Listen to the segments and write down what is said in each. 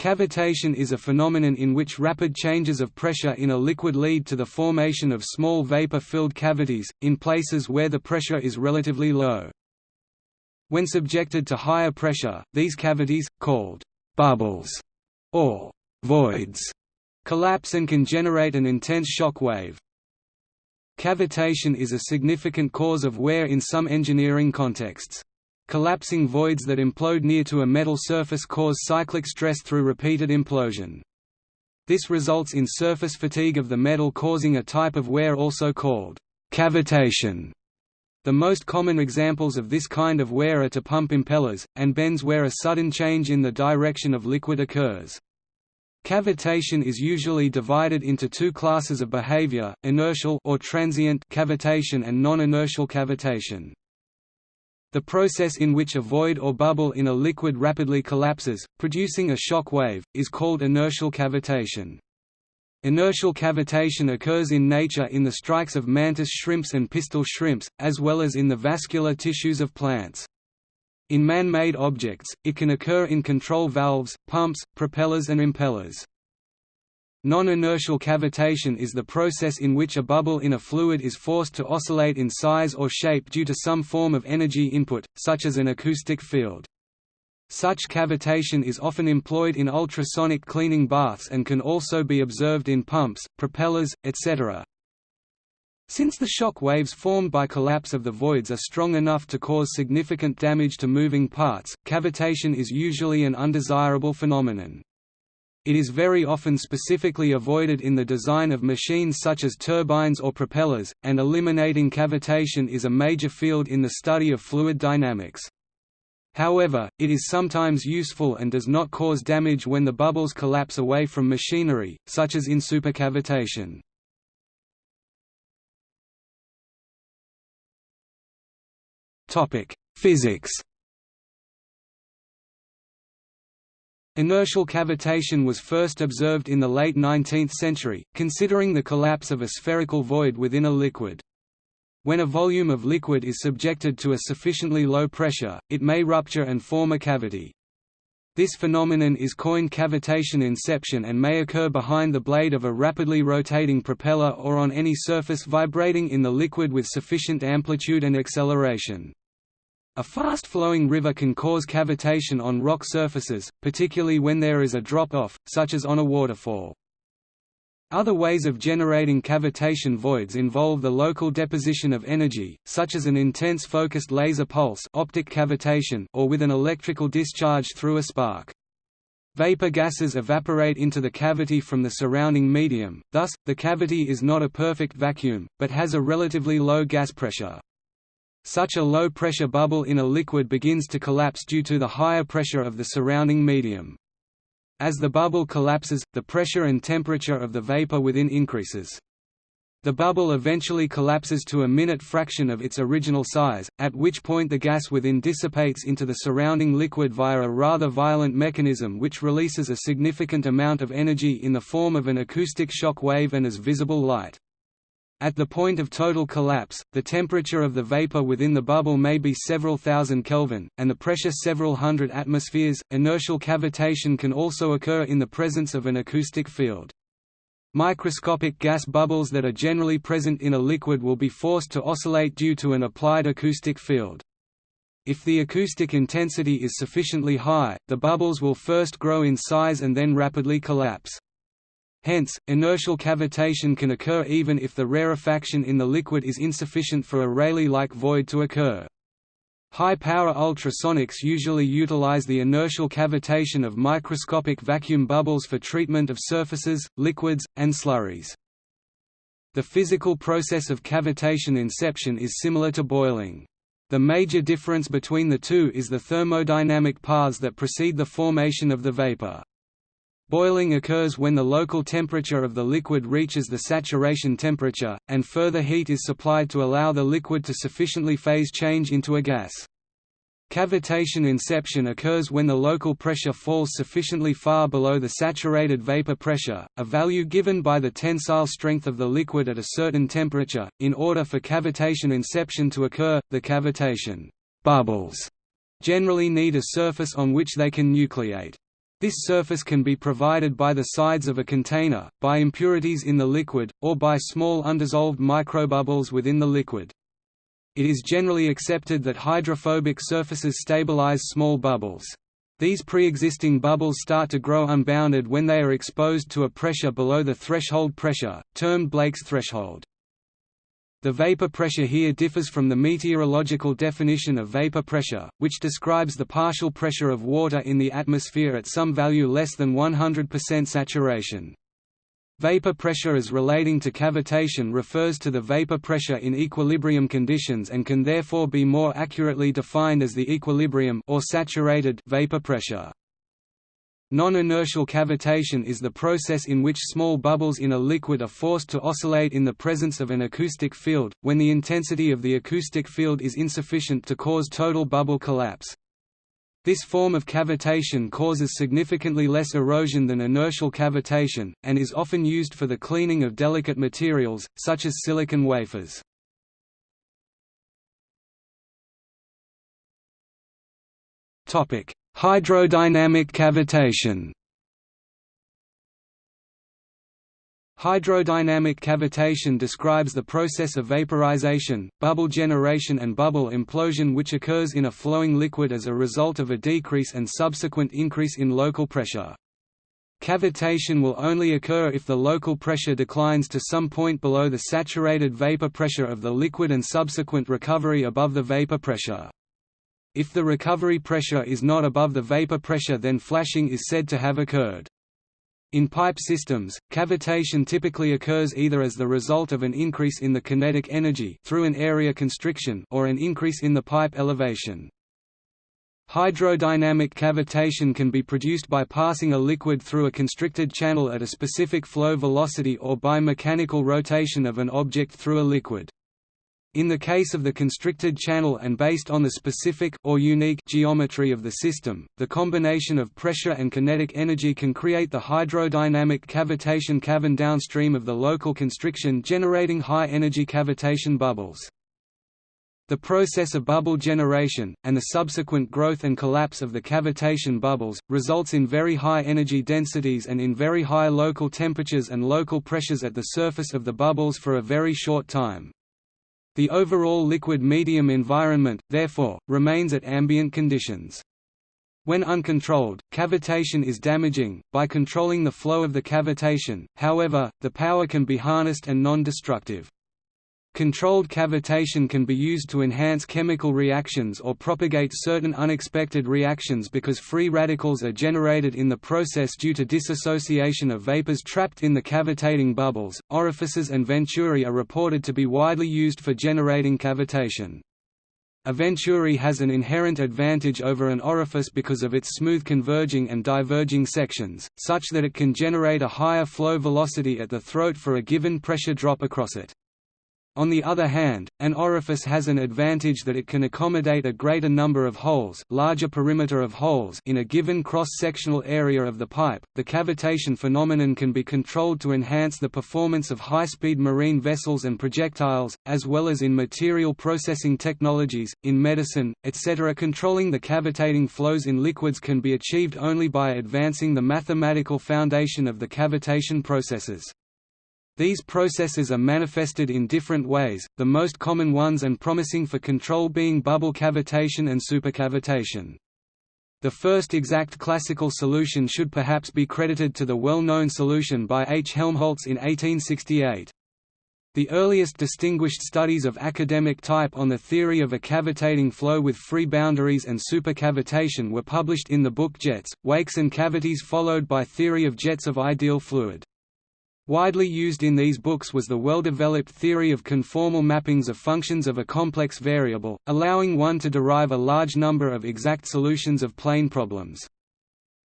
Cavitation is a phenomenon in which rapid changes of pressure in a liquid lead to the formation of small vapor-filled cavities, in places where the pressure is relatively low. When subjected to higher pressure, these cavities, called «bubbles» or «voids», collapse and can generate an intense shock wave. Cavitation is a significant cause of wear in some engineering contexts. Collapsing voids that implode near to a metal surface cause cyclic stress through repeated implosion. This results in surface fatigue of the metal causing a type of wear also called cavitation. The most common examples of this kind of wear are to pump impellers, and bends where a sudden change in the direction of liquid occurs. Cavitation is usually divided into two classes of behavior, inertial or transient cavitation and non-inertial cavitation. The process in which a void or bubble in a liquid rapidly collapses, producing a shock wave, is called inertial cavitation. Inertial cavitation occurs in nature in the strikes of mantis shrimps and pistol shrimps, as well as in the vascular tissues of plants. In man-made objects, it can occur in control valves, pumps, propellers and impellers. Non-inertial cavitation is the process in which a bubble in a fluid is forced to oscillate in size or shape due to some form of energy input, such as an acoustic field. Such cavitation is often employed in ultrasonic cleaning baths and can also be observed in pumps, propellers, etc. Since the shock waves formed by collapse of the voids are strong enough to cause significant damage to moving parts, cavitation is usually an undesirable phenomenon. It is very often specifically avoided in the design of machines such as turbines or propellers, and eliminating cavitation is a major field in the study of fluid dynamics. However, it is sometimes useful and does not cause damage when the bubbles collapse away from machinery, such as in supercavitation. Physics Inertial cavitation was first observed in the late 19th century, considering the collapse of a spherical void within a liquid. When a volume of liquid is subjected to a sufficiently low pressure, it may rupture and form a cavity. This phenomenon is coined cavitation inception and may occur behind the blade of a rapidly rotating propeller or on any surface vibrating in the liquid with sufficient amplitude and acceleration. A fast-flowing river can cause cavitation on rock surfaces, particularly when there is a drop-off, such as on a waterfall. Other ways of generating cavitation voids involve the local deposition of energy, such as an intense focused laser pulse optic cavitation or with an electrical discharge through a spark. Vapor gases evaporate into the cavity from the surrounding medium, thus, the cavity is not a perfect vacuum, but has a relatively low gas pressure. Such a low-pressure bubble in a liquid begins to collapse due to the higher pressure of the surrounding medium. As the bubble collapses, the pressure and temperature of the vapor within increases. The bubble eventually collapses to a minute fraction of its original size, at which point the gas within dissipates into the surrounding liquid via a rather violent mechanism which releases a significant amount of energy in the form of an acoustic shock wave and as visible light. At the point of total collapse, the temperature of the vapor within the bubble may be several thousand Kelvin, and the pressure several hundred atmospheres. Inertial cavitation can also occur in the presence of an acoustic field. Microscopic gas bubbles that are generally present in a liquid will be forced to oscillate due to an applied acoustic field. If the acoustic intensity is sufficiently high, the bubbles will first grow in size and then rapidly collapse. Hence, inertial cavitation can occur even if the rarefaction in the liquid is insufficient for a Rayleigh-like void to occur. High-power ultrasonics usually utilize the inertial cavitation of microscopic vacuum bubbles for treatment of surfaces, liquids, and slurries. The physical process of cavitation inception is similar to boiling. The major difference between the two is the thermodynamic paths that precede the formation of the vapor. Boiling occurs when the local temperature of the liquid reaches the saturation temperature, and further heat is supplied to allow the liquid to sufficiently phase change into a gas. Cavitation inception occurs when the local pressure falls sufficiently far below the saturated vapor pressure, a value given by the tensile strength of the liquid at a certain temperature. In order for cavitation inception to occur, the cavitation bubbles generally need a surface on which they can nucleate. This surface can be provided by the sides of a container, by impurities in the liquid, or by small undissolved microbubbles within the liquid. It is generally accepted that hydrophobic surfaces stabilize small bubbles. These pre-existing bubbles start to grow unbounded when they are exposed to a pressure below the threshold pressure, termed Blake's threshold. The vapor pressure here differs from the meteorological definition of vapor pressure, which describes the partial pressure of water in the atmosphere at some value less than 100% saturation. Vapor pressure as relating to cavitation refers to the vapor pressure in equilibrium conditions and can therefore be more accurately defined as the equilibrium or saturated vapor pressure. Non-inertial cavitation is the process in which small bubbles in a liquid are forced to oscillate in the presence of an acoustic field, when the intensity of the acoustic field is insufficient to cause total bubble collapse. This form of cavitation causes significantly less erosion than inertial cavitation, and is often used for the cleaning of delicate materials, such as silicon wafers. Hydrodynamic cavitation Hydrodynamic cavitation describes the process of vaporization, bubble generation and bubble implosion which occurs in a flowing liquid as a result of a decrease and subsequent increase in local pressure. Cavitation will only occur if the local pressure declines to some point below the saturated vapor pressure of the liquid and subsequent recovery above the vapor pressure. If the recovery pressure is not above the vapor pressure then flashing is said to have occurred. In pipe systems, cavitation typically occurs either as the result of an increase in the kinetic energy through an area constriction or an increase in the pipe elevation. Hydrodynamic cavitation can be produced by passing a liquid through a constricted channel at a specific flow velocity or by mechanical rotation of an object through a liquid. In the case of the constricted channel and based on the specific or unique geometry of the system, the combination of pressure and kinetic energy can create the hydrodynamic cavitation cavern downstream of the local constriction generating high-energy cavitation bubbles. The process of bubble generation, and the subsequent growth and collapse of the cavitation bubbles, results in very high energy densities and in very high local temperatures and local pressures at the surface of the bubbles for a very short time. The overall liquid medium environment, therefore, remains at ambient conditions. When uncontrolled, cavitation is damaging. By controlling the flow of the cavitation, however, the power can be harnessed and non-destructive. Controlled cavitation can be used to enhance chemical reactions or propagate certain unexpected reactions because free radicals are generated in the process due to dissociation of vapors trapped in the cavitating bubbles. Orifices and venturi are reported to be widely used for generating cavitation. A venturi has an inherent advantage over an orifice because of its smooth converging and diverging sections, such that it can generate a higher flow velocity at the throat for a given pressure drop across it. On the other hand, an orifice has an advantage that it can accommodate a greater number of holes, larger perimeter of holes in a given cross-sectional area of the pipe. The cavitation phenomenon can be controlled to enhance the performance of high-speed marine vessels and projectiles, as well as in material processing technologies, in medicine, etc. Controlling the cavitating flows in liquids can be achieved only by advancing the mathematical foundation of the cavitation processes. These processes are manifested in different ways, the most common ones and promising for control being bubble cavitation and supercavitation. The first exact classical solution should perhaps be credited to the well-known solution by H. Helmholtz in 1868. The earliest distinguished studies of academic type on the theory of a cavitating flow with free boundaries and supercavitation were published in the book Jets, Wakes and Cavities followed by Theory of Jets of Ideal Fluid. Widely used in these books was the well-developed theory of conformal mappings of functions of a complex variable, allowing one to derive a large number of exact solutions of plane problems.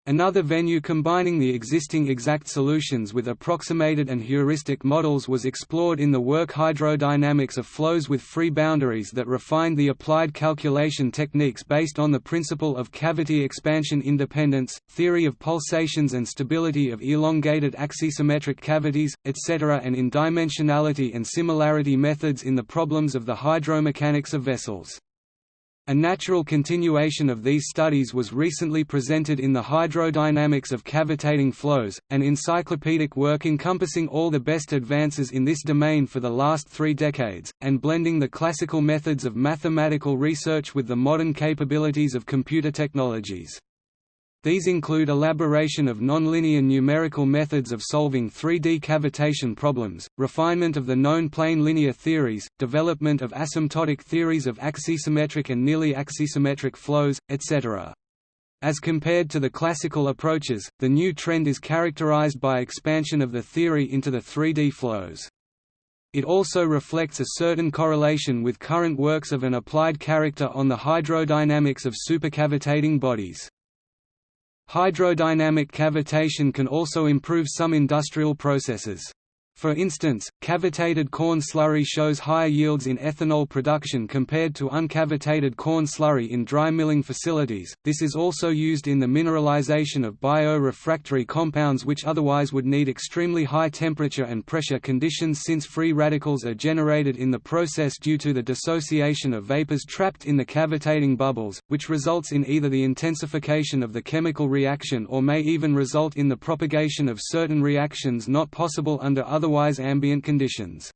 Another venue combining the existing exact solutions with approximated and heuristic models was explored in the work Hydrodynamics of Flows with Free Boundaries that refined the applied calculation techniques based on the principle of cavity expansion independence, theory of pulsations and stability of elongated axisymmetric cavities, etc. and in dimensionality and similarity methods in the problems of the hydromechanics of vessels. A natural continuation of these studies was recently presented in the Hydrodynamics of Cavitating Flows, an encyclopedic work encompassing all the best advances in this domain for the last three decades, and blending the classical methods of mathematical research with the modern capabilities of computer technologies. These include elaboration of nonlinear numerical methods of solving 3D cavitation problems, refinement of the known plane linear theories, development of asymptotic theories of axisymmetric and nearly axisymmetric flows, etc. As compared to the classical approaches, the new trend is characterized by expansion of the theory into the 3D flows. It also reflects a certain correlation with current works of an applied character on the hydrodynamics of supercavitating bodies. Hydrodynamic cavitation can also improve some industrial processes. For instance, cavitated corn slurry shows higher yields in ethanol production compared to uncavitated corn slurry in dry milling facilities. This is also used in the mineralization of bio-refractory compounds which otherwise would need extremely high temperature and pressure conditions since free radicals are generated in the process due to the dissociation of vapors trapped in the cavitating bubbles, which results in either the intensification of the chemical reaction or may even result in the propagation of certain reactions not possible under other otherwise ambient conditions.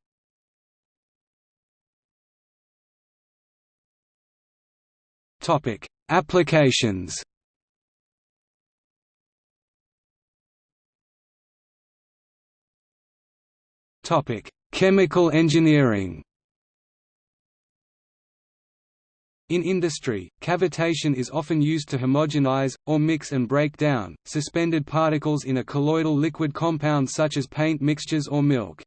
Topic: Applications. Topic: Chemical engineering. In industry, cavitation is often used to homogenize, or mix and break down, suspended particles in a colloidal liquid compound such as paint mixtures or milk.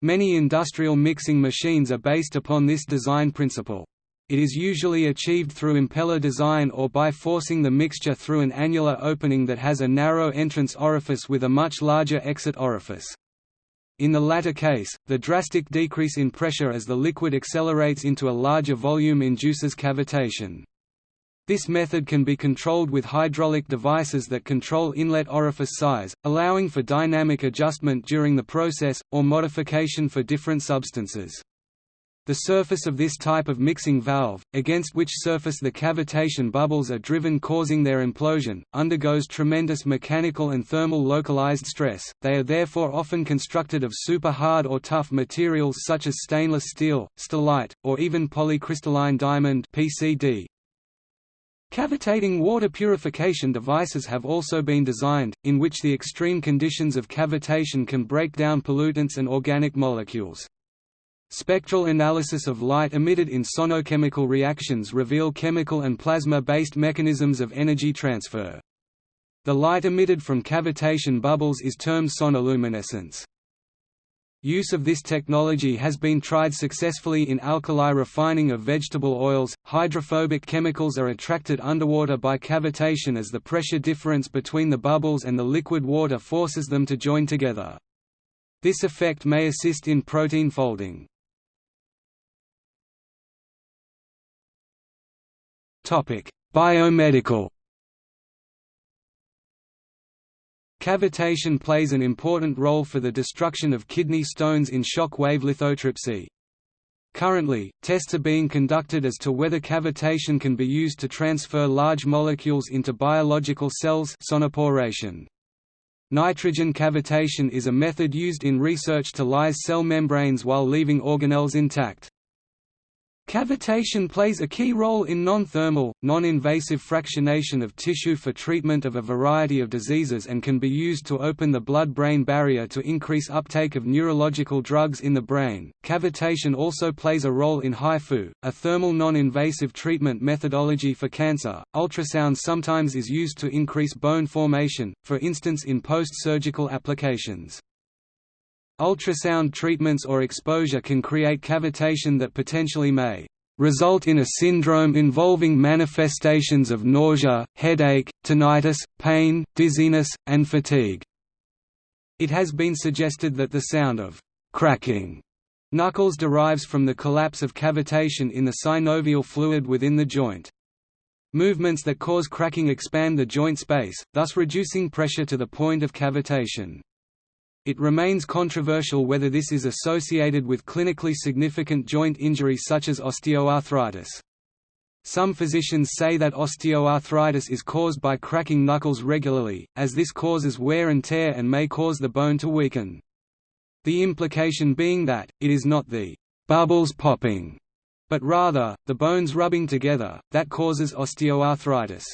Many industrial mixing machines are based upon this design principle. It is usually achieved through impeller design or by forcing the mixture through an annular opening that has a narrow entrance orifice with a much larger exit orifice. In the latter case, the drastic decrease in pressure as the liquid accelerates into a larger volume induces cavitation. This method can be controlled with hydraulic devices that control inlet orifice size, allowing for dynamic adjustment during the process, or modification for different substances. The surface of this type of mixing valve, against which surface the cavitation bubbles are driven causing their implosion, undergoes tremendous mechanical and thermal localized stress, they are therefore often constructed of super hard or tough materials such as stainless steel, stellite, or even polycrystalline diamond PCD. Cavitating water purification devices have also been designed, in which the extreme conditions of cavitation can break down pollutants and organic molecules. Spectral analysis of light emitted in sonochemical reactions reveal chemical and plasma-based mechanisms of energy transfer. The light emitted from cavitation bubbles is termed sonoluminescence. Use of this technology has been tried successfully in alkali refining of vegetable oils. Hydrophobic chemicals are attracted underwater by cavitation as the pressure difference between the bubbles and the liquid water forces them to join together. This effect may assist in protein folding. Biomedical. Cavitation plays an important role for the destruction of kidney stones in shock wave lithotripsy. Currently, tests are being conducted as to whether cavitation can be used to transfer large molecules into biological cells sonoporation. Nitrogen cavitation is a method used in research to lyse cell membranes while leaving organelles intact. Cavitation plays a key role in non-thermal, non-invasive fractionation of tissue for treatment of a variety of diseases and can be used to open the blood-brain barrier to increase uptake of neurological drugs in the brain. Cavitation also plays a role in HIFU, a thermal non-invasive treatment methodology for cancer. Ultrasound sometimes is used to increase bone formation, for instance in post-surgical applications. Ultrasound treatments or exposure can create cavitation that potentially may result in a syndrome involving manifestations of nausea, headache, tinnitus, pain, dizziness, and fatigue. It has been suggested that the sound of cracking knuckles derives from the collapse of cavitation in the synovial fluid within the joint. Movements that cause cracking expand the joint space, thus reducing pressure to the point of cavitation. It remains controversial whether this is associated with clinically significant joint injury such as osteoarthritis. Some physicians say that osteoarthritis is caused by cracking knuckles regularly, as this causes wear and tear and may cause the bone to weaken. The implication being that, it is not the bubbles popping, but rather, the bones rubbing together, that causes osteoarthritis.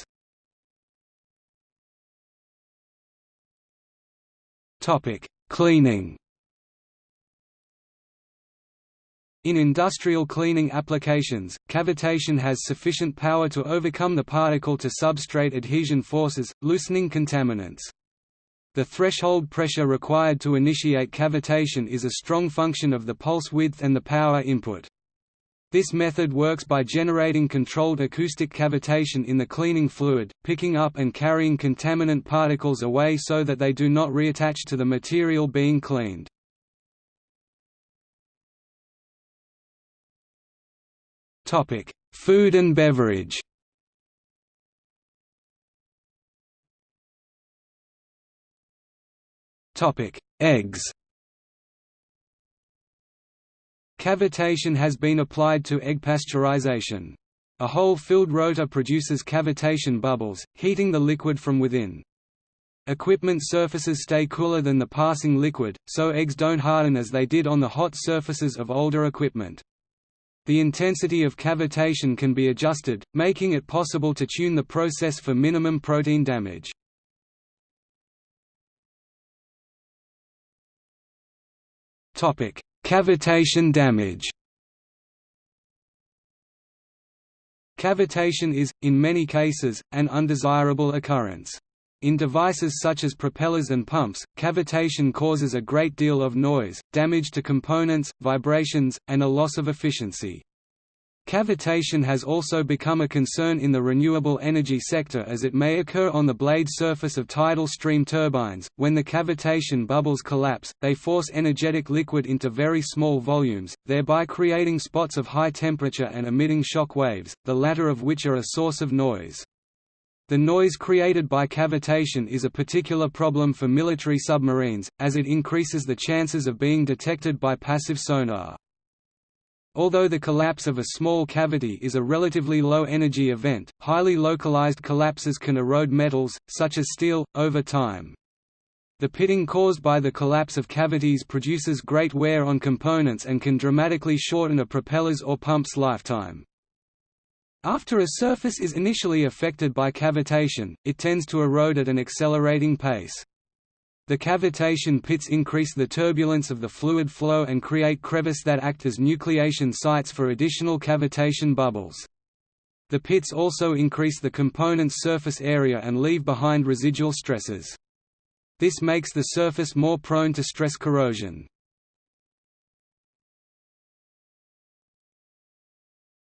Cleaning In industrial cleaning applications, cavitation has sufficient power to overcome the particle-to-substrate adhesion forces, loosening contaminants. The threshold pressure required to initiate cavitation is a strong function of the pulse width and the power input. This method works by generating controlled acoustic cavitation in the cleaning fluid, picking up and carrying contaminant particles away so that they do not reattach to the material being cleaned. Food and beverage. Eggs. Cavitation has been applied to egg pasteurization. A hole-filled rotor produces cavitation bubbles, heating the liquid from within. Equipment surfaces stay cooler than the passing liquid, so eggs don't harden as they did on the hot surfaces of older equipment. The intensity of cavitation can be adjusted, making it possible to tune the process for minimum protein damage. Cavitation damage Cavitation is, in many cases, an undesirable occurrence. In devices such as propellers and pumps, cavitation causes a great deal of noise, damage to components, vibrations, and a loss of efficiency. Cavitation has also become a concern in the renewable energy sector as it may occur on the blade surface of tidal stream turbines. When the cavitation bubbles collapse, they force energetic liquid into very small volumes, thereby creating spots of high temperature and emitting shock waves, the latter of which are a source of noise. The noise created by cavitation is a particular problem for military submarines, as it increases the chances of being detected by passive sonar. Although the collapse of a small cavity is a relatively low-energy event, highly localized collapses can erode metals, such as steel, over time. The pitting caused by the collapse of cavities produces great wear on components and can dramatically shorten a propeller's or pump's lifetime. After a surface is initially affected by cavitation, it tends to erode at an accelerating pace. The cavitation pits increase the turbulence of the fluid flow and create crevice that act as nucleation sites for additional cavitation bubbles. The pits also increase the component's surface area and leave behind residual stresses. This makes the surface more prone to stress corrosion.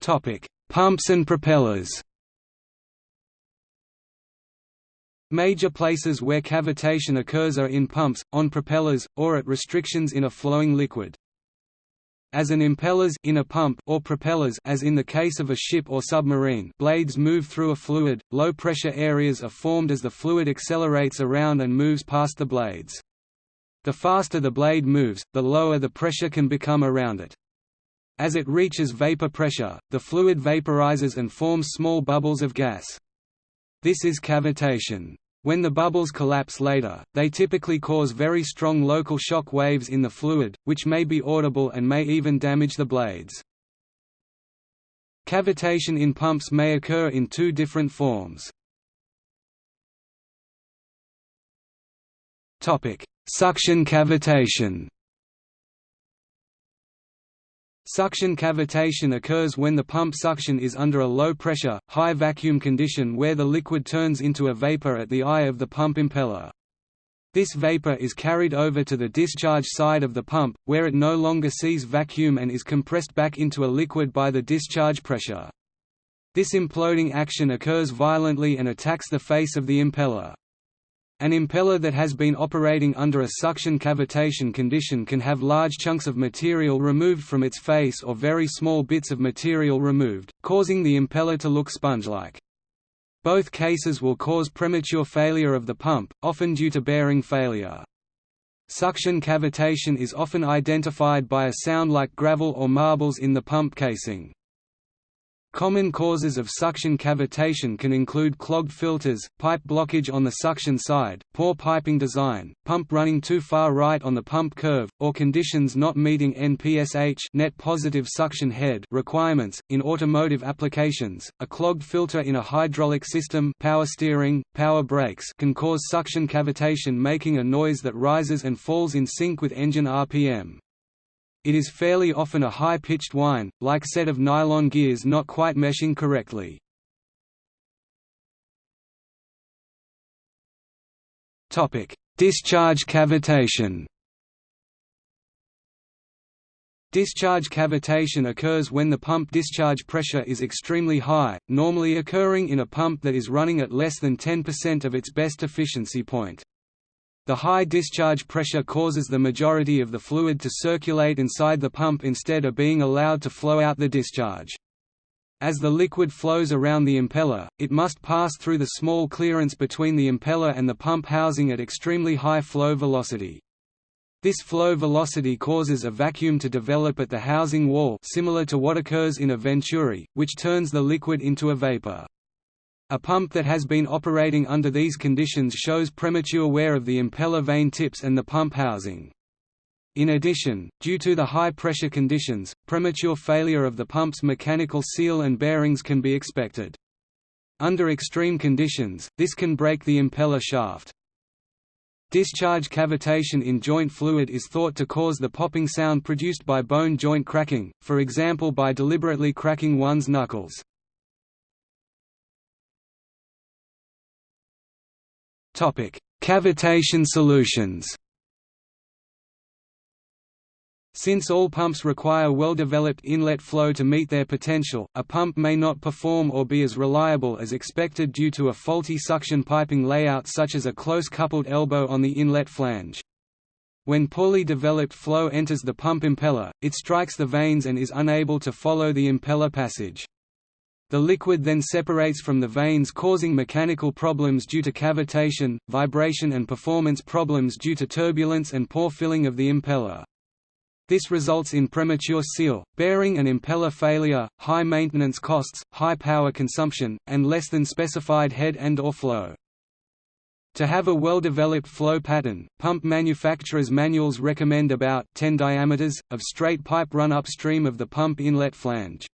Topic: Pumps and propellers Major places where cavitation occurs are in pumps, on propellers, or at restrictions in a flowing liquid. As an impellers in a pump or propellers as in the case of a ship or submarine blades move through a fluid, low-pressure areas are formed as the fluid accelerates around and moves past the blades. The faster the blade moves, the lower the pressure can become around it. As it reaches vapor pressure, the fluid vaporizes and forms small bubbles of gas. This is cavitation. When the bubbles collapse later, they typically cause very strong local shock waves in the fluid, which may be audible and may even damage the blades. Cavitation in pumps may occur in two different forms. Suction cavitation Suction cavitation occurs when the pump suction is under a low pressure, high vacuum condition where the liquid turns into a vapor at the eye of the pump impeller. This vapor is carried over to the discharge side of the pump, where it no longer sees vacuum and is compressed back into a liquid by the discharge pressure. This imploding action occurs violently and attacks the face of the impeller. An impeller that has been operating under a suction cavitation condition can have large chunks of material removed from its face or very small bits of material removed, causing the impeller to look sponge-like. Both cases will cause premature failure of the pump, often due to bearing failure. Suction cavitation is often identified by a sound like gravel or marbles in the pump casing. Common causes of suction cavitation can include clogged filters, pipe blockage on the suction side, poor piping design, pump running too far right on the pump curve, or conditions not meeting NPSH net positive suction head requirements. In automotive applications, a clogged filter in a hydraulic system power steering, power brakes can cause suction cavitation making a noise that rises and falls in sync with engine RPM. It is fairly often a high-pitched whine, like set of nylon gears not quite meshing correctly. Discharge cavitation Discharge cavitation occurs when the pump discharge pressure is extremely high, normally occurring in a pump that is running at less than 10% of its best efficiency point. The high discharge pressure causes the majority of the fluid to circulate inside the pump instead of being allowed to flow out the discharge. As the liquid flows around the impeller, it must pass through the small clearance between the impeller and the pump housing at extremely high flow velocity. This flow velocity causes a vacuum to develop at the housing wall similar to what occurs in a venturi, which turns the liquid into a vapor. A pump that has been operating under these conditions shows premature wear of the impeller vane tips and the pump housing. In addition, due to the high pressure conditions, premature failure of the pump's mechanical seal and bearings can be expected. Under extreme conditions, this can break the impeller shaft. Discharge cavitation in joint fluid is thought to cause the popping sound produced by bone joint cracking, for example by deliberately cracking one's knuckles. Cavitation solutions Since all pumps require well-developed inlet flow to meet their potential, a pump may not perform or be as reliable as expected due to a faulty suction piping layout such as a close-coupled elbow on the inlet flange. When poorly developed flow enters the pump impeller, it strikes the vanes and is unable to follow the impeller passage. The liquid then separates from the vanes causing mechanical problems due to cavitation, vibration and performance problems due to turbulence and poor filling of the impeller. This results in premature seal, bearing and impeller failure, high maintenance costs, high power consumption, and less than specified head and or flow. To have a well-developed flow pattern, pump manufacturers' manuals recommend about 10 diameters, of straight pipe run upstream of the pump inlet flange.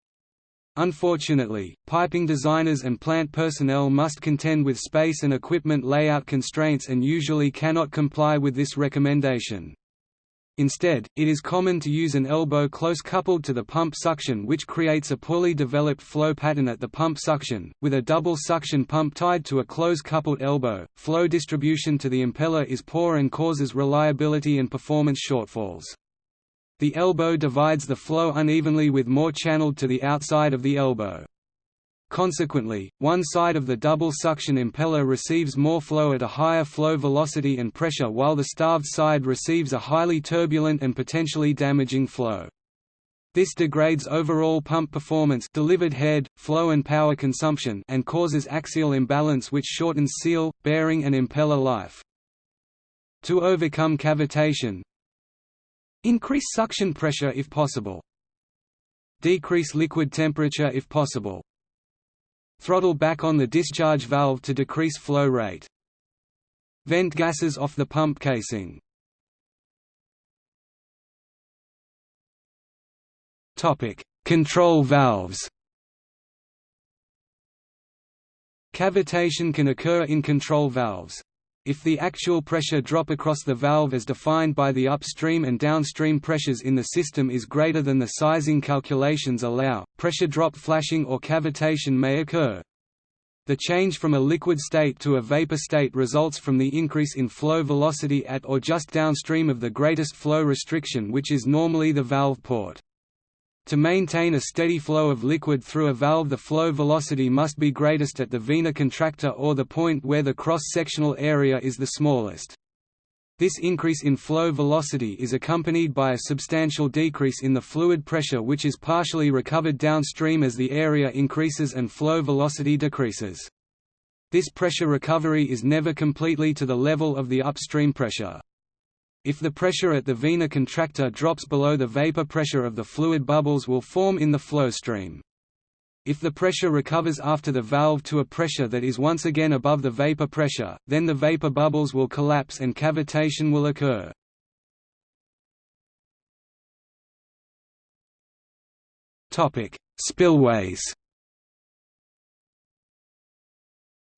Unfortunately, piping designers and plant personnel must contend with space and equipment layout constraints and usually cannot comply with this recommendation. Instead, it is common to use an elbow close coupled to the pump suction which creates a poorly developed flow pattern at the pump suction, with a double suction pump tied to a close coupled elbow. Flow distribution to the impeller is poor and causes reliability and performance shortfalls. The elbow divides the flow unevenly with more channeled to the outside of the elbow. Consequently, one side of the double suction impeller receives more flow at a higher flow velocity and pressure while the starved side receives a highly turbulent and potentially damaging flow. This degrades overall pump performance delivered head, flow and power consumption and causes axial imbalance which shortens seal, bearing and impeller life. To overcome cavitation, Increase suction pressure if possible. Decrease liquid temperature if possible. Throttle back on the discharge valve to decrease flow rate. Vent gases off the pump casing. Topic: Control valves. Cavitation can occur in control valves. If the actual pressure drop across the valve as defined by the upstream and downstream pressures in the system is greater than the sizing calculations allow, pressure drop flashing or cavitation may occur. The change from a liquid state to a vapor state results from the increase in flow velocity at or just downstream of the greatest flow restriction which is normally the valve port. To maintain a steady flow of liquid through a valve the flow velocity must be greatest at the vena contracta or the point where the cross-sectional area is the smallest. This increase in flow velocity is accompanied by a substantial decrease in the fluid pressure which is partially recovered downstream as the area increases and flow velocity decreases. This pressure recovery is never completely to the level of the upstream pressure. If the pressure at the vena contracta drops below the vapor pressure of the fluid bubbles will form in the flow stream. If the pressure recovers after the valve to a pressure that is once again above the vapor pressure, then the vapor bubbles will collapse and cavitation will occur. Spillways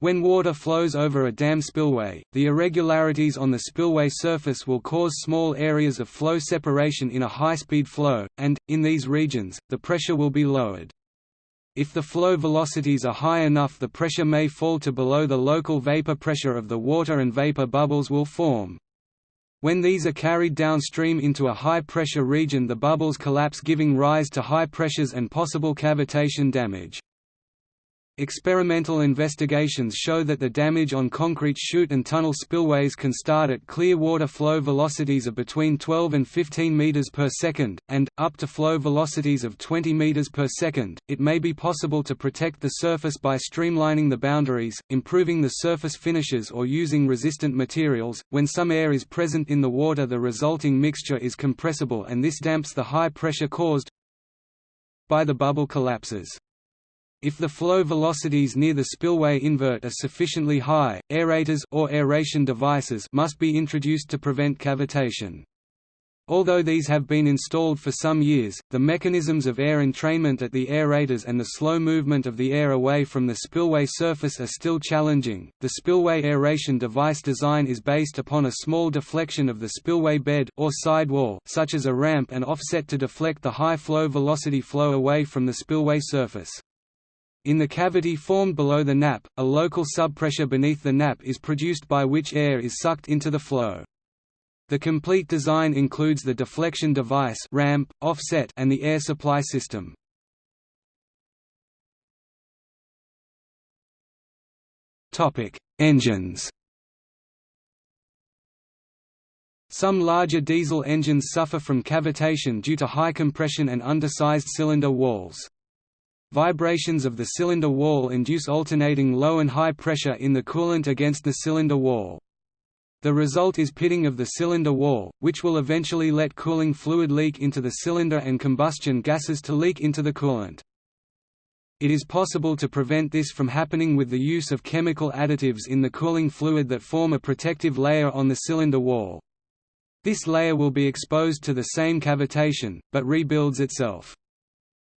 When water flows over a dam spillway, the irregularities on the spillway surface will cause small areas of flow separation in a high-speed flow, and, in these regions, the pressure will be lowered. If the flow velocities are high enough the pressure may fall to below the local vapor pressure of the water and vapor bubbles will form. When these are carried downstream into a high-pressure region the bubbles collapse giving rise to high pressures and possible cavitation damage. Experimental investigations show that the damage on concrete chute and tunnel spillways can start at clear water flow velocities of between 12 and 15 meters per second, and, up to flow velocities of 20 meters per second. It may be possible to protect the surface by streamlining the boundaries, improving the surface finishes, or using resistant materials. When some air is present in the water, the resulting mixture is compressible, and this damps the high pressure caused by the bubble collapses. If the flow velocities near the spillway invert are sufficiently high, aerators or aeration devices must be introduced to prevent cavitation. Although these have been installed for some years, the mechanisms of air entrainment at the aerators and the slow movement of the air away from the spillway surface are still challenging. The spillway aeration device design is based upon a small deflection of the spillway bed or sidewall, such as a ramp and offset to deflect the high flow velocity flow away from the spillway surface. In the cavity formed below the nappe, a local subpressure beneath the nappe is produced by which air is sucked into the flow. The complete design includes the deflection device ramp, offset, and the air supply system. Engines Some larger diesel engines suffer from cavitation due to high compression and undersized cylinder walls. Vibrations of the cylinder wall induce alternating low and high pressure in the coolant against the cylinder wall. The result is pitting of the cylinder wall, which will eventually let cooling fluid leak into the cylinder and combustion gases to leak into the coolant. It is possible to prevent this from happening with the use of chemical additives in the cooling fluid that form a protective layer on the cylinder wall. This layer will be exposed to the same cavitation, but rebuilds itself.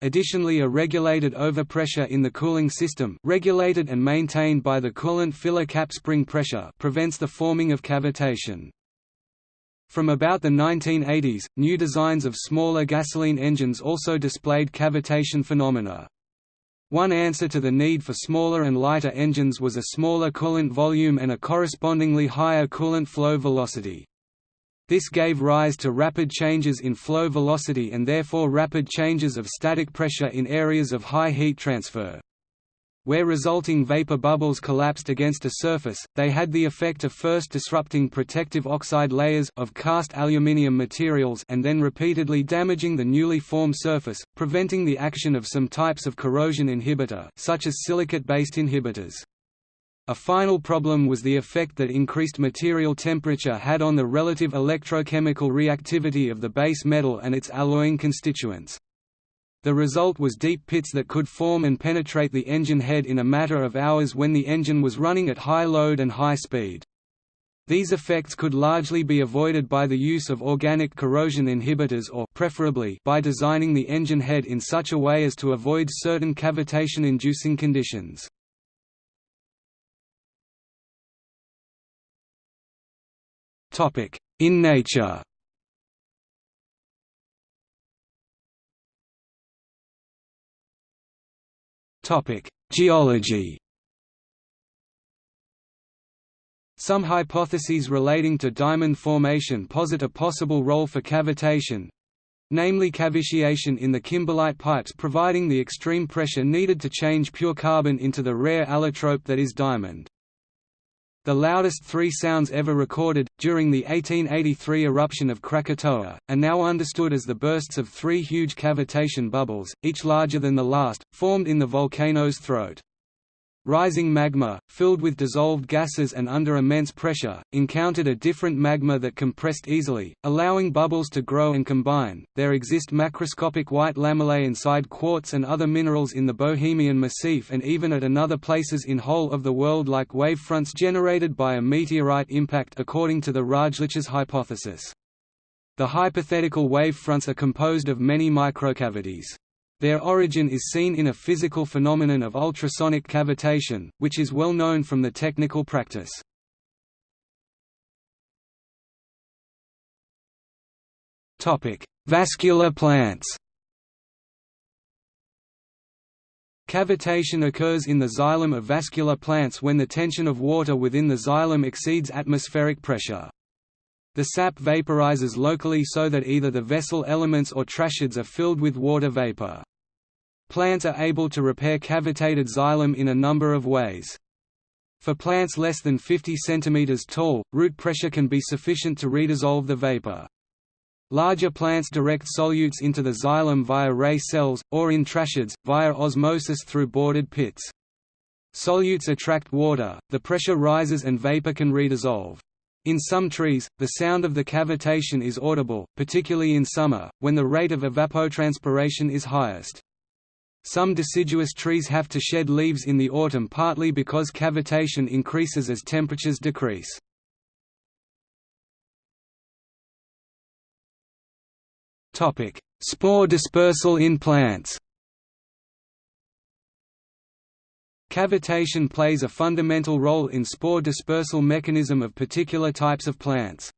Additionally a regulated overpressure in the cooling system regulated and maintained by the coolant filler cap spring pressure prevents the forming of cavitation. From about the 1980s, new designs of smaller gasoline engines also displayed cavitation phenomena. One answer to the need for smaller and lighter engines was a smaller coolant volume and a correspondingly higher coolant flow velocity. This gave rise to rapid changes in flow velocity and therefore rapid changes of static pressure in areas of high heat transfer. Where resulting vapor bubbles collapsed against a surface, they had the effect of first disrupting protective oxide layers of cast aluminium materials and then repeatedly damaging the newly formed surface, preventing the action of some types of corrosion inhibitor such as silicate-based inhibitors. A final problem was the effect that increased material temperature had on the relative electrochemical reactivity of the base metal and its alloying constituents. The result was deep pits that could form and penetrate the engine head in a matter of hours when the engine was running at high load and high speed. These effects could largely be avoided by the use of organic corrosion inhibitors or preferably by designing the engine head in such a way as to avoid certain cavitation-inducing conditions. In nature Geology Some hypotheses relating to diamond formation posit a possible role for cavitation, namely cavitation in the kimberlite pipes providing the extreme pressure needed to change pure carbon into the rare allotrope that is diamond. The loudest three sounds ever recorded, during the 1883 eruption of Krakatoa, are now understood as the bursts of three huge cavitation bubbles, each larger than the last, formed in the volcano's throat. Rising magma, filled with dissolved gases and under immense pressure, encountered a different magma that compressed easily, allowing bubbles to grow and combine. There exist macroscopic white lamellae inside quartz and other minerals in the Bohemian Massif and even at another places in whole of the world like wavefronts generated by a meteorite impact according to the Rajlich's hypothesis. The hypothetical wave fronts are composed of many microcavities. Their origin is seen in a physical phenomenon of ultrasonic cavitation, which is well known from the technical practice. Vascular plants Cavitation occurs in the xylem of vascular plants when the tension of water within the xylem exceeds atmospheric pressure. The sap vaporizes locally so that either the vessel elements or tracheids are filled with water vapor. Plants are able to repair cavitated xylem in a number of ways. For plants less than 50 cm tall, root pressure can be sufficient to redissolve the vapor. Larger plants direct solutes into the xylem via ray cells, or in tracheids, via osmosis through bordered pits. Solutes attract water, the pressure rises and vapor can redissolve. In some trees, the sound of the cavitation is audible, particularly in summer, when the rate of evapotranspiration is highest. Some deciduous trees have to shed leaves in the autumn partly because cavitation increases as temperatures decrease. Spore dispersal in plants Cavitation plays a fundamental role in spore dispersal mechanism of particular types of plants.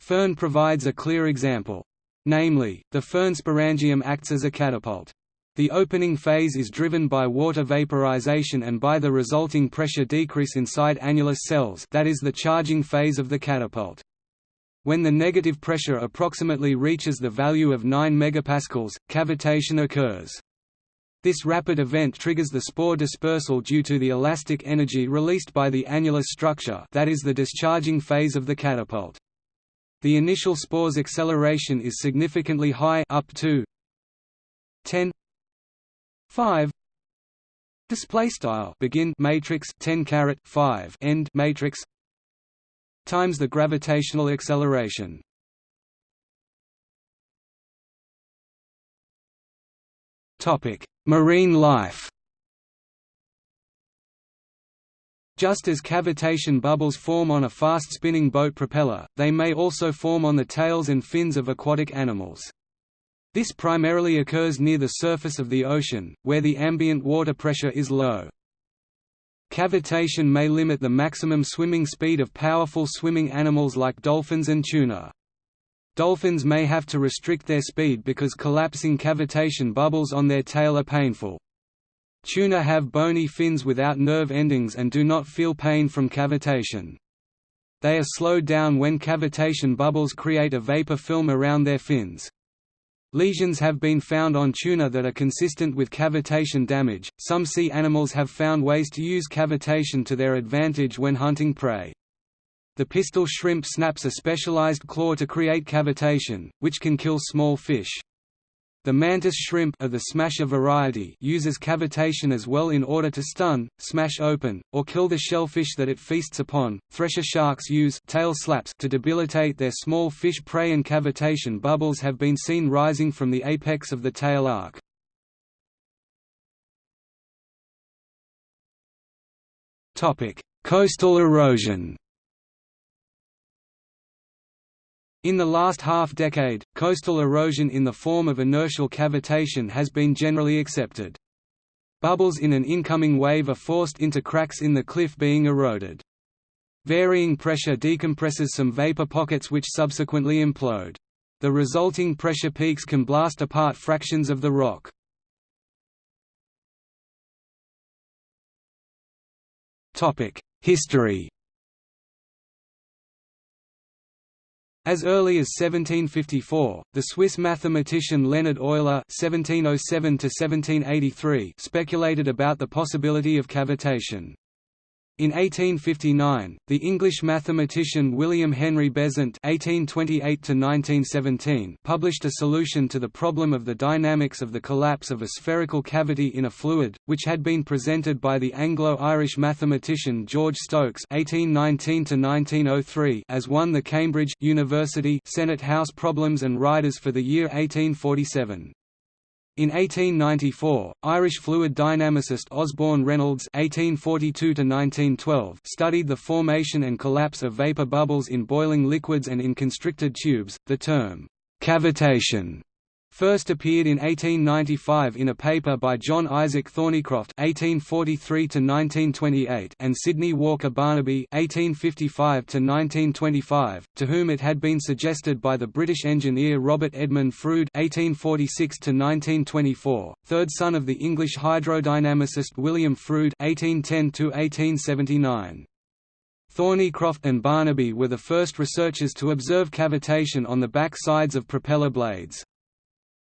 Fern provides a clear example. Namely, the fern sporangium acts as a catapult. The opening phase is driven by water vaporization and by the resulting pressure decrease inside annulus cells that is the charging phase of the catapult. When the negative pressure approximately reaches the value of 9 MPa, cavitation occurs. This rapid event triggers the spore dispersal due to the elastic energy released by the annulus structure that is the discharging phase of the catapult. The initial spore's acceleration is significantly high up to 10 5 display style begin matrix 10 caret 5 end matrix times the gravitational acceleration topic Marine life Just as cavitation bubbles form on a fast-spinning boat propeller, they may also form on the tails and fins of aquatic animals. This primarily occurs near the surface of the ocean, where the ambient water pressure is low. Cavitation may limit the maximum swimming speed of powerful swimming animals like dolphins and tuna. Dolphins may have to restrict their speed because collapsing cavitation bubbles on their tail are painful. Tuna have bony fins without nerve endings and do not feel pain from cavitation. They are slowed down when cavitation bubbles create a vapor film around their fins. Lesions have been found on tuna that are consistent with cavitation damage. Some sea animals have found ways to use cavitation to their advantage when hunting prey. The pistol shrimp snaps a specialized claw to create cavitation, which can kill small fish. The mantis shrimp of the smasher variety uses cavitation as well in order to stun, smash open, or kill the shellfish that it feasts upon. Thresher sharks use tail slaps to debilitate their small fish prey and cavitation bubbles have been seen rising from the apex of the tail arc. Topic: Coastal erosion. In the last half-decade, coastal erosion in the form of inertial cavitation has been generally accepted. Bubbles in an incoming wave are forced into cracks in the cliff being eroded. Varying pressure decompresses some vapor pockets which subsequently implode. The resulting pressure peaks can blast apart fractions of the rock. History As early as 1754, the Swiss mathematician Leonhard Euler (1707–1783) speculated about the possibility of cavitation. In 1859, the English mathematician William Henry Besant (1828–1917) published a solution to the problem of the dynamics of the collapse of a spherical cavity in a fluid, which had been presented by the Anglo-Irish mathematician George Stokes (1819–1903) as won the Cambridge University Senate House Problems and Riders for the year 1847. In 1894, Irish fluid dynamicist Osborne Reynolds (1842–1912) studied the formation and collapse of vapor bubbles in boiling liquids and in constricted tubes. The term cavitation first appeared in 1895 in a paper by John Isaac Thornycroft (1843–1928) and Sidney Walker Barnaby (1855–1925), to whom it had been suggested by the British engineer Robert Edmund Froude (1846–1924), third son of the English hydrodynamicist William Froude (1810–1879). Thornycroft and Barnaby were the first researchers to observe cavitation on the back sides of propeller blades.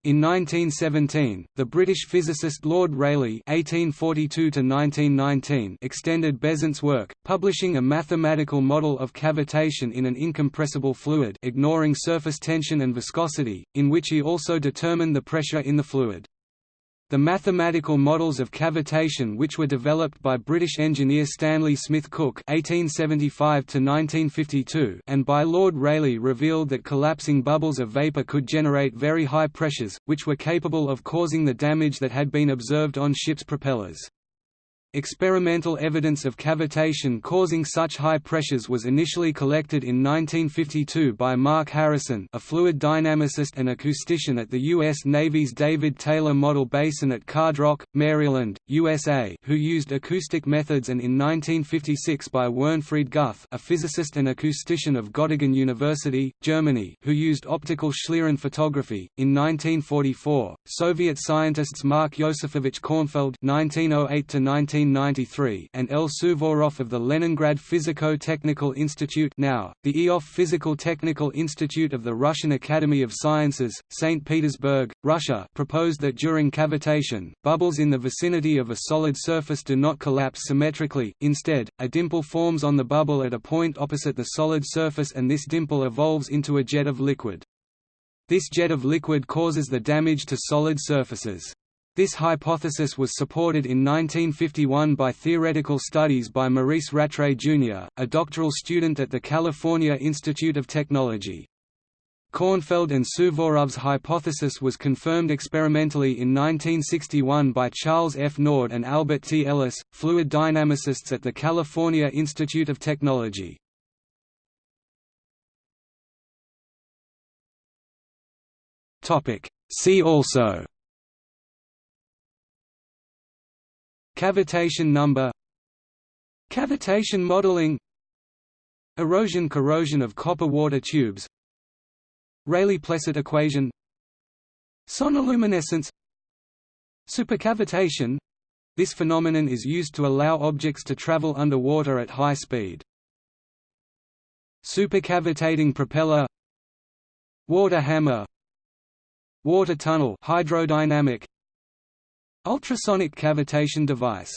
In 1917, the British physicist Lord Rayleigh (1842–1919) extended Besant's work, publishing a mathematical model of cavitation in an incompressible fluid, ignoring surface tension and viscosity, in which he also determined the pressure in the fluid. The mathematical models of cavitation which were developed by British engineer Stanley Smith Cook (1875–1952) and by Lord Rayleigh revealed that collapsing bubbles of vapor could generate very high pressures, which were capable of causing the damage that had been observed on ships' propellers. Experimental evidence of cavitation causing such high pressures was initially collected in 1952 by Mark Harrison a fluid dynamicist and acoustician at the U.S. Navy's David Taylor Model Basin at Carderock, Maryland, USA who used acoustic methods and in 1956 by Wernfried Guth a physicist and acoustician of Göttingen University, Germany who used optical Schlieren photography. In 1944, Soviet scientists Mark Yosifovich Kornfeld 1908 1993 and L. Suvorov of the Leningrad Physico-Technical Institute now, the Ioffe Physical Technical Institute of the Russian Academy of Sciences, St. Petersburg, Russia proposed that during cavitation, bubbles in the vicinity of a solid surface do not collapse symmetrically, instead, a dimple forms on the bubble at a point opposite the solid surface and this dimple evolves into a jet of liquid. This jet of liquid causes the damage to solid surfaces. This hypothesis was supported in 1951 by theoretical studies by Maurice Rattray Jr., a doctoral student at the California Institute of Technology. Kornfeld and Suvorov's hypothesis was confirmed experimentally in 1961 by Charles F. Naudé and Albert T. Ellis, fluid dynamicists at the California Institute of Technology. See also Cavitation number Cavitation modeling Erosion-corrosion of copper-water tubes Rayleigh-Plesset equation Sonoluminescence Supercavitation — This phenomenon is used to allow objects to travel underwater at high speed. Supercavitating propeller Water hammer Water tunnel hydrodynamic Ultrasonic cavitation device